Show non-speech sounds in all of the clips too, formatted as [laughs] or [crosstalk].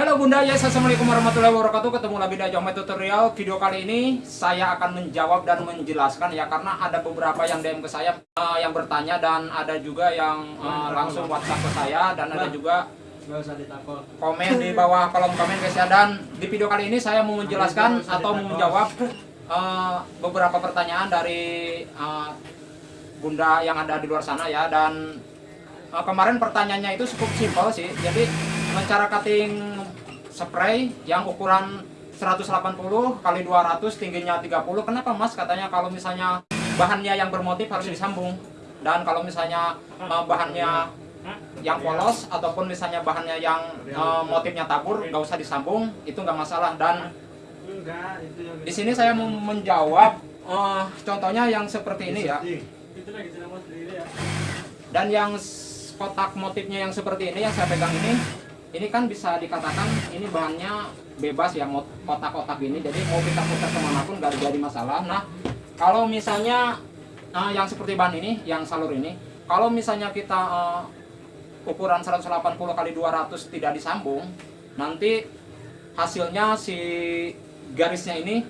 Halo Bunda, yes, Assalamualaikum warahmatullahi wabarakatuh. Ketemu lagi di Ajong Tutorial. Video kali ini saya akan menjawab dan menjelaskan ya Karena ada beberapa yang DM ke saya uh, Yang bertanya dan ada juga yang uh, langsung WhatsApp ke saya Dan ada juga komen di [laughs] bawah kolom komen guys ya. Dan di video kali ini saya mau menjelaskan atau mau menjawab uh, Beberapa pertanyaan dari uh, Bunda yang ada di luar sana ya. Dan uh, kemarin pertanyaannya itu cukup simpel sih. Jadi cara cutting spray yang ukuran 180 kali 200 tingginya 30 kenapa mas? Katanya kalau misalnya bahannya yang bermotif harus disambung. Dan kalau misalnya uh, bahannya yang polos ataupun misalnya bahannya yang uh, motifnya tabur nggak usah disambung itu nggak masalah. Dan di sini saya mau menjawab uh, contohnya yang seperti ini ya. Dan yang kotak motifnya yang seperti ini yang saya pegang ini ini kan bisa dikatakan ini bahannya bebas ya kotak-kotak ini jadi mau kita putar ke mana pun nggak jadi masalah. Nah kalau misalnya nah, yang seperti bahan ini yang salur ini kalau misalnya kita uh, ukuran 180 kali 200 tidak disambung nanti hasilnya si garisnya ini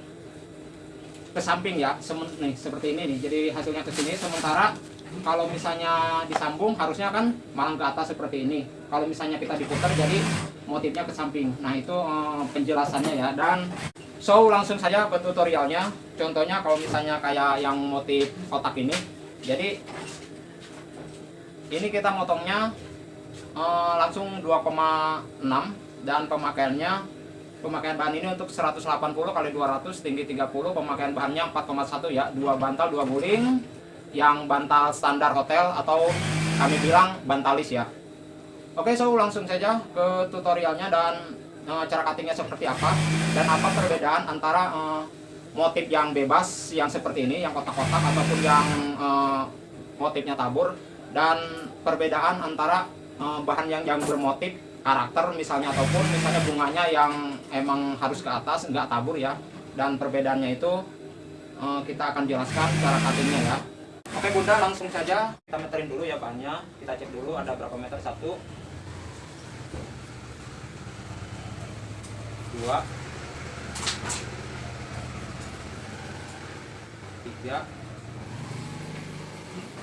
ke samping ya nih seperti ini nih. Jadi hasilnya ke sini sementara kalau misalnya disambung harusnya kan malang ke atas seperti ini. Kalau misalnya kita diputar jadi motifnya ke samping. Nah itu eh, penjelasannya ya. Dan so langsung saja ke tutorialnya. Contohnya kalau misalnya kayak yang motif kotak ini. Jadi ini kita motongnya eh, langsung 2,6 dan pemakaiannya pemakaian bahan ini untuk 180 kali 200 tinggi 30 pemakaian bahannya 4,1 ya dua bantal dua guling yang bantal standar hotel atau kami bilang bantalis ya. Oke so langsung saja ke tutorialnya dan uh, cara cuttingnya seperti apa dan apa perbedaan antara uh, motif yang bebas yang seperti ini yang kotak-kotak ataupun yang uh, motifnya tabur dan perbedaan antara uh, bahan yang yang bermotif karakter misalnya ataupun misalnya bunganya yang emang harus ke atas nggak tabur ya. Dan perbedaannya itu kita akan jelaskan cara cuttingnya ya Oke bunda langsung saja kita meterin dulu ya bahannya kita cek dulu ada berapa meter satu. Dua. Tiga.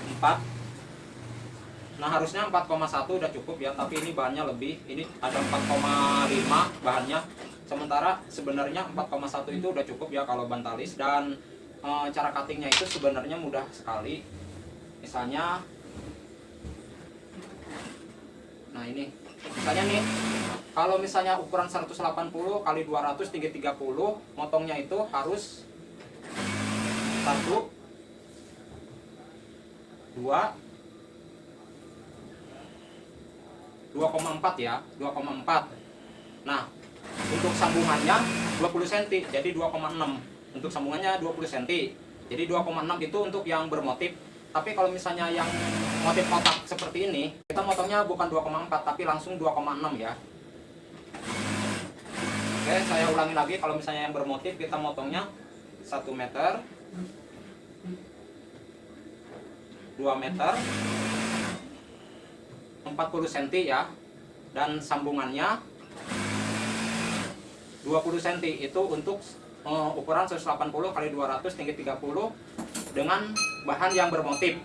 Empat. Nah harusnya 4,1 udah cukup ya tapi ini bahannya lebih. Ini ada 4,5 bahannya. Sementara sebenarnya 4,1 itu udah cukup ya kalau bantalis. Dan e, cara cuttingnya itu sebenarnya mudah sekali. Misalnya nah ini misalnya nih kalau misalnya ukuran 180 kali 200 tinggi 30 motongnya itu harus satu dua 2,4 ya 2,4 nah untuk sambungannya 20 cm jadi 2,6 untuk sambungannya 20 cm jadi 2,6 itu untuk yang bermotif. Tapi kalau misalnya yang motif kotak seperti ini kita motongnya bukan 2,4 tapi langsung 2,6 ya. Oke saya ulangi lagi. Kalau misalnya yang bermotif kita motongnya 1 meter 2 meter 40 cm ya. Dan sambungannya 20 cm itu untuk uh, ukuran 180 kali 200 tinggi 30 dengan bahan yang bermotif.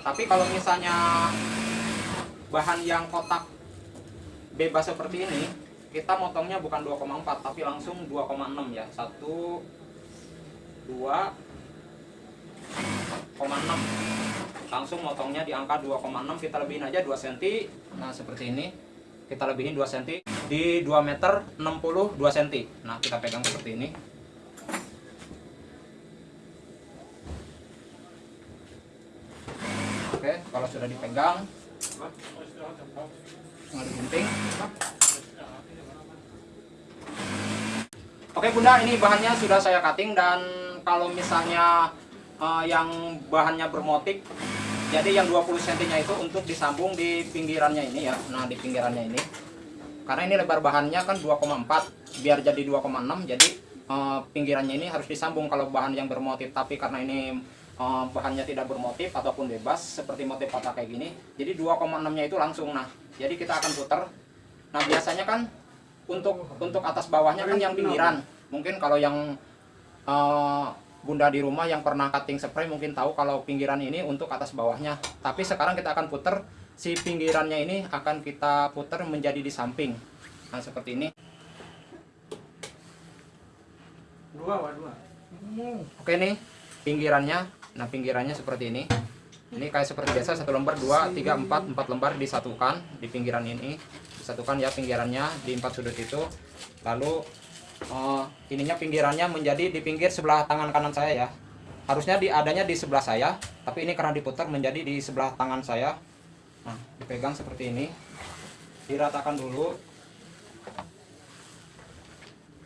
Tapi kalau misalnya bahan yang kotak bebas seperti ini kita motongnya bukan 2,4 tapi langsung 2,6 ya. 1 2,6 langsung motongnya di angka 2,6 kita lebihin aja 2 cm nah seperti ini. Kita lebihin 2 cm di 2 meter 62 cm nah kita pegang seperti ini oke kalau sudah dipegang. Nggak digunting oke bunda ini bahannya sudah saya cutting dan kalau misalnya uh, yang bahannya bermotif jadi yang 20 cm nya itu untuk disambung di pinggirannya ini ya. Nah di pinggirannya ini. Karena ini lebar bahannya kan 2,4 biar jadi 2,6 jadi uh, pinggirannya ini harus disambung kalau bahan yang bermotif. Tapi karena ini uh, bahannya tidak bermotif ataupun bebas seperti motif kotak kayak gini jadi 2,6 nya itu langsung nah. Jadi kita akan putar. Nah biasanya kan untuk untuk atas bawahnya kan yang pinggiran. Mungkin kalau yang eh, bunda di rumah yang pernah cutting spray mungkin tahu kalau pinggiran ini untuk atas bawahnya. Tapi sekarang kita akan putar si pinggirannya ini akan kita putar menjadi di samping. Nah seperti ini. Dua, dua. oke nih pinggirannya nah pinggirannya seperti ini. Ini kayak seperti biasa satu lembar dua tiga empat empat lembar disatukan di pinggiran ini. Disatukan ya pinggirannya di empat sudut itu. Lalu eh, ininya pinggirannya menjadi di pinggir sebelah tangan kanan saya ya. Harusnya di adanya di sebelah saya tapi ini karena diputar menjadi di sebelah tangan saya. Nah dipegang seperti ini. Diratakan dulu.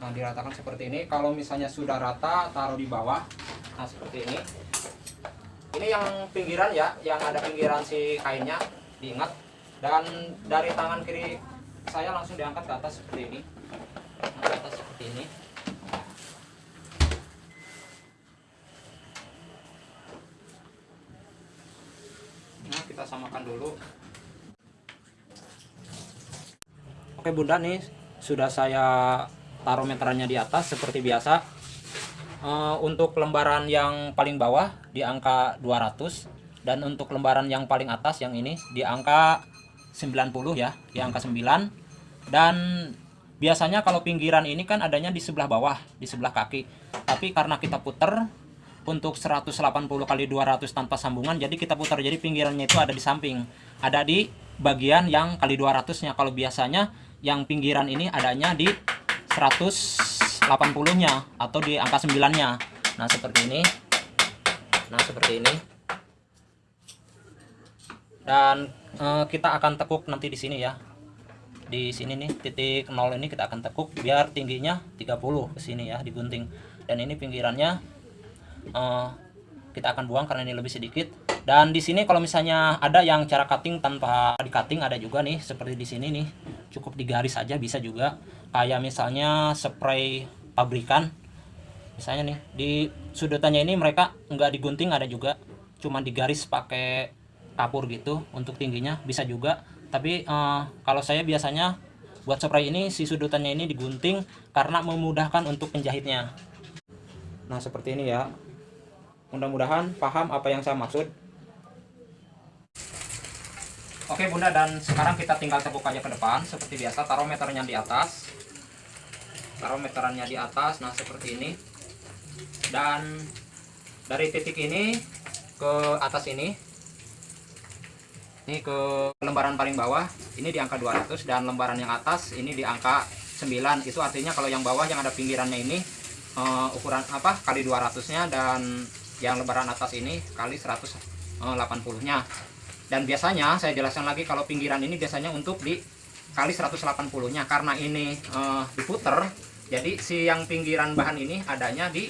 Nah diratakan seperti ini. Kalau misalnya sudah rata taruh di bawah. Nah seperti ini ini yang pinggiran ya yang ada pinggiran si kainnya diingat. Dan dari tangan kiri saya langsung diangkat ke atas seperti ini. Ke atas seperti ini. Nah kita samakan dulu. Oke bunda nih sudah saya taruh meterannya di atas seperti biasa Eh, untuk lembaran yang paling bawah di angka 200 dan untuk lembaran yang paling atas yang ini di angka 90 ya, di angka 9 dan biasanya kalau pinggiran ini kan adanya di sebelah bawah, di sebelah kaki. Tapi karena kita puter untuk 180 kali 200 tanpa sambungan jadi kita putar jadi pinggirannya itu ada di samping. Ada di bagian yang kali 200-nya kalau biasanya yang pinggiran ini adanya di 100 80-nya atau di angka 9-nya. Nah, seperti ini. Nah, seperti ini. Dan eh, kita akan tekuk nanti di sini ya. Di sini nih, titik 0 ini kita akan tekuk biar tingginya 30 ke sini ya, digunting. Dan ini pinggirannya eh, kita akan buang karena ini lebih sedikit. Dan di sini kalau misalnya ada yang cara cutting tanpa di cutting ada juga nih seperti di sini nih cukup digaris aja bisa juga kayak misalnya spray pabrikan. Misalnya nih di sudutannya ini mereka nggak digunting ada juga cuma digaris pakai kapur gitu untuk tingginya bisa juga. Tapi eh, kalau saya biasanya buat spray ini si sudutannya ini digunting karena memudahkan untuk penjahitnya. Nah seperti ini ya. Mudah-mudahan paham apa yang saya maksud Oke bunda dan sekarang kita tinggal tepuk aja ke depan. Seperti biasa taruh meternya di atas. Taruh meterannya di atas nah seperti ini. Dan dari titik ini ke atas ini ini ke lembaran paling bawah ini di angka 200 dan lembaran yang atas ini di angka 9 itu artinya kalau yang bawah yang ada pinggirannya ini eh, ukuran apa kali 200 nya dan yang lembaran atas ini kali 180 nya dan biasanya saya jelaskan lagi kalau pinggiran ini biasanya untuk di kali 180 nya karena ini eh, diputer jadi si yang pinggiran bahan ini adanya di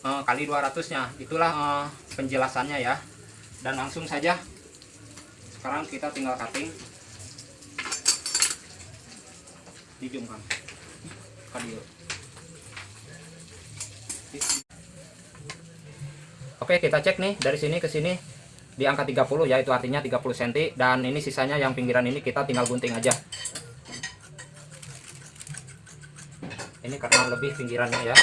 eh, kali 200 nya itulah eh, penjelasannya ya. Dan langsung saja sekarang kita tinggal cutting. Di zoom kan Kadio. Oke kita cek nih dari sini ke sini di angka 30 ya itu artinya 30 cm dan ini sisanya yang pinggiran ini kita tinggal gunting aja. Ini karena lebih pinggirannya ya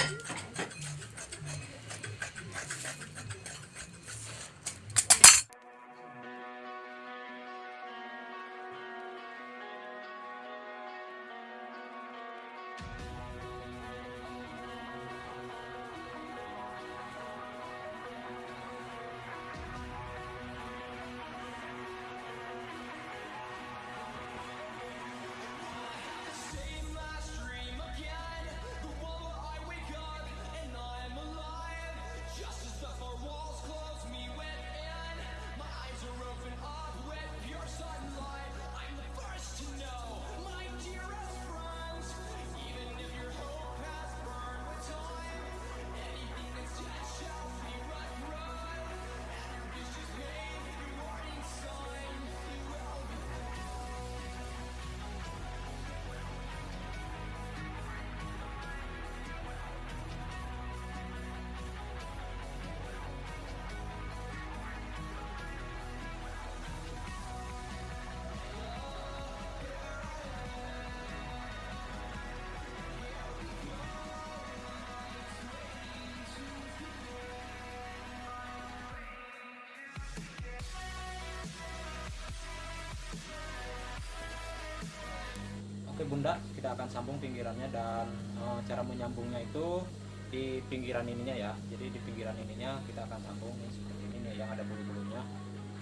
bunda kita akan sambung pinggirannya dan eh, cara menyambungnya itu di pinggiran ininya ya. Jadi di pinggiran ininya kita akan sambung nih, seperti ini nih yang ada bulu-bulunya.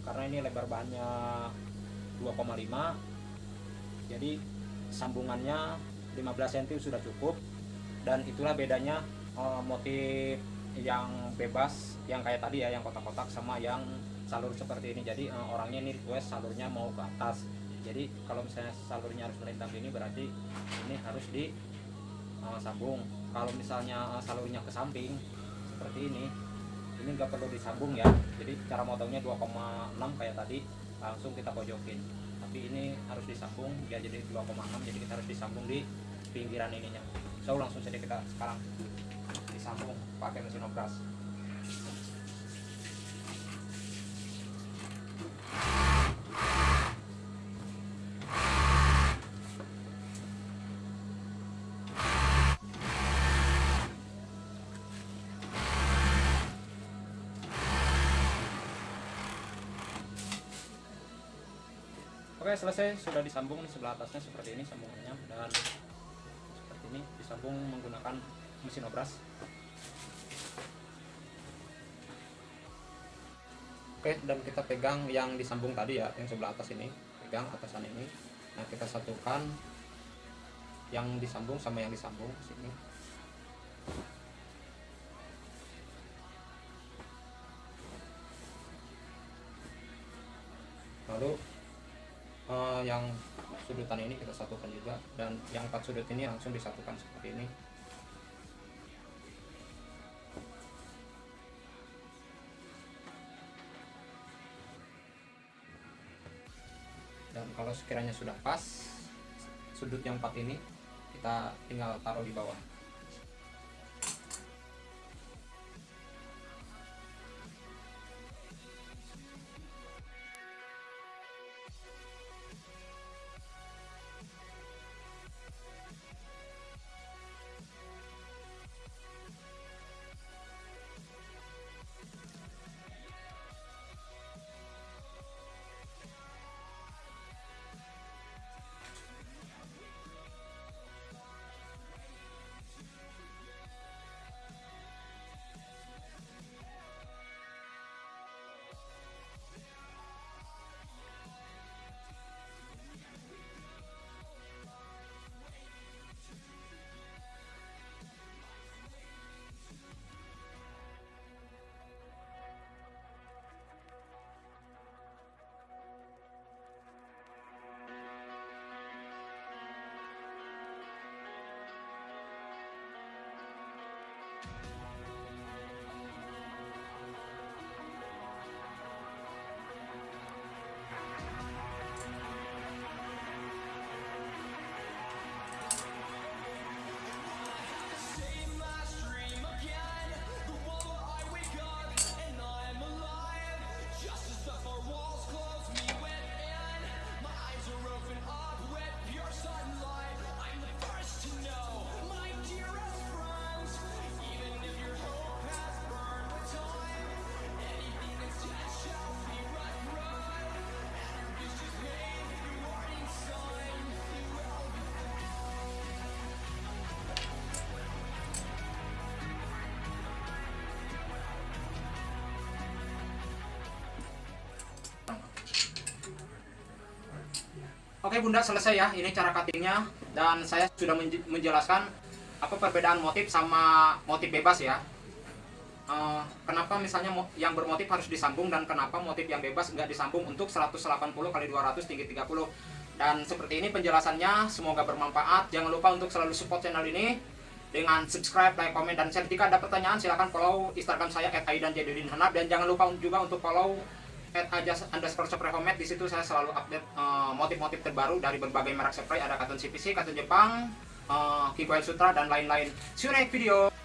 Karena ini lebar bahannya 2,5 jadi sambungannya 15 cm sudah cukup. Dan itulah bedanya eh, motif yang bebas yang kayak tadi ya yang kotak-kotak sama yang salur seperti ini. Jadi eh, orangnya ini request salurnya mau ke atas jadi kalau misalnya salurnya harus melintang gini berarti ini harus di eh, sambung. Kalau misalnya eh, salurnya ke samping seperti ini ini nggak perlu disambung ya. Jadi cara motongnya 2,6 kayak tadi langsung kita pojokin. Tapi ini harus disambung dia jadi 2,6 jadi kita harus disambung di pinggiran ininya. So langsung saja kita sekarang disambung pakai mesin obras Oke selesai sudah disambung di sebelah atasnya seperti ini sambungannya dan seperti ini disambung menggunakan mesin obras. Oke dan kita pegang yang disambung tadi ya yang sebelah atas ini pegang atasan ini. Nah kita satukan yang disambung sama yang disambung sini. Lalu eh, yang sudutan ini kita satukan juga dan yang empat sudut ini langsung disatukan seperti ini. Dan kalau sekiranya sudah pas sudut yang empat ini kita tinggal taruh di bawah Oke bunda selesai ya ini cara cuttingnya. Dan saya sudah menj- menjelaskan apa perbedaan motif sama motif bebas ya. Eh, kenapa misalnya yang bermotif harus disambung dan kenapa motif yang bebas nggak disambung untuk 180 kali 200 tinggi 30 dan seperti ini penjelasannya semoga bermanfaat. Jangan lupa untuk selalu support channel ini dengan subscribe, like, komen, dan share. Jika ada pertanyaan silahkan follow instagram saya @aidan jadudin hanap dan jangan lupa juga untuk follow at ajas underscore spray homemade di situ saya selalu update eh, motif-motif terbaru dari berbagai merek spray ada cotton CPC, cotton Jepang, uh, Kikoil Sutra dan lain-lain. See you next video.